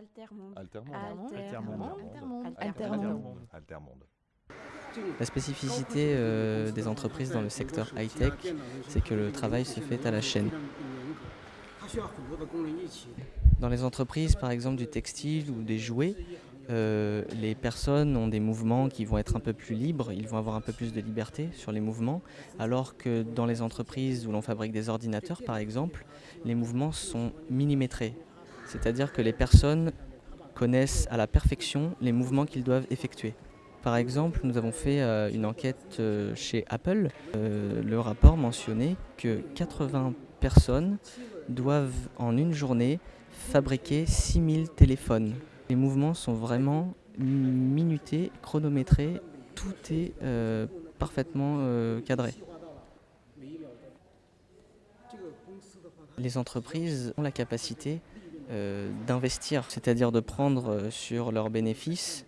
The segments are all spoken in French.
Altermonde. Altermonde. Altermonde. Altermonde. Altermonde. La spécificité euh, des entreprises dans le secteur high-tech, c'est que le travail se fait à la chaîne. Dans les entreprises, par exemple du textile ou des jouets, euh, les personnes ont des mouvements qui vont être un peu plus libres, ils vont avoir un peu plus de liberté sur les mouvements, alors que dans les entreprises où l'on fabrique des ordinateurs, par exemple, les mouvements sont millimétrés. C'est-à-dire que les personnes connaissent à la perfection les mouvements qu'ils doivent effectuer. Par exemple, nous avons fait euh, une enquête euh, chez Apple. Euh, le rapport mentionnait que 80 personnes doivent en une journée fabriquer 6000 téléphones. Les mouvements sont vraiment minutés, chronométrés, tout est parfaitement cadré. Les entreprises ont la capacité d'investir, c'est-à-dire de prendre sur leurs bénéfices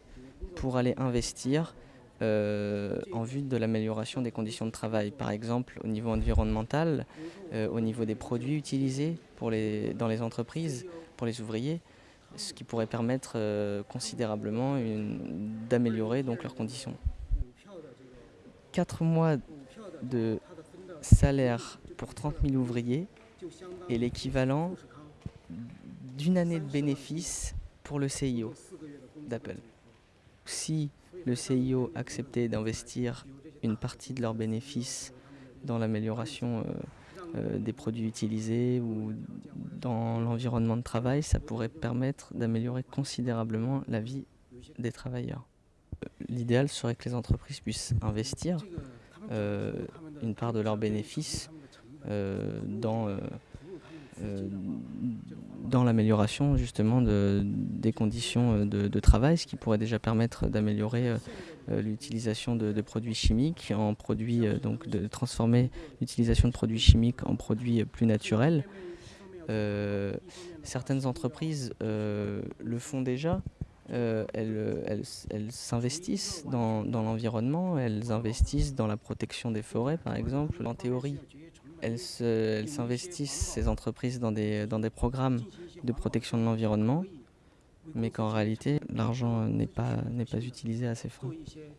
pour aller investir euh, en vue de l'amélioration des conditions de travail. Par exemple, au niveau environnemental, euh, au niveau des produits utilisés dans les entreprises, pour les ouvriers, ce qui pourrait permettre euh, considérablement d'améliorer leurs conditions. Quatre mois de salaire pour 30 000 ouvriers est l'équivalent d'une année de bénéfice pour le CIO d'Apple. Si le CIO acceptait d'investir une partie de leurs bénéfices dans l'amélioration euh, euh, des produits utilisés ou dans l'environnement de travail, ça pourrait permettre d'améliorer considérablement la vie des travailleurs. L'idéal serait que les entreprises puissent investir euh, une part de leurs bénéfices dans euh, dans l'amélioration justement des conditions euh, de, travail, ce qui pourrait déjà permettre d'améliorer euh, l'utilisation de, produits chimiques en produits, donc de transformer l'utilisation de produits chimiques en produits plus naturels. certaines entreprises le font déjà, elles, s'investissent dans, dans l'environnement, elles investissent dans la protection des forêts par exemple. En théorie, elles s'investissent, ces entreprises, dans des, dans des programmes de protection de l'environnement, mais qu'en réalité, l'argent n'est pas, pas utilisé à ces fins,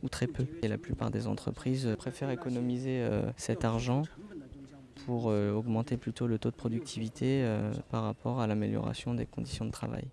ou très peu. Et la plupart des entreprises préfèrent économiser euh, cet argent pour euh, augmenter plutôt le taux de productivité euh, par rapport à l'amélioration des conditions de travail.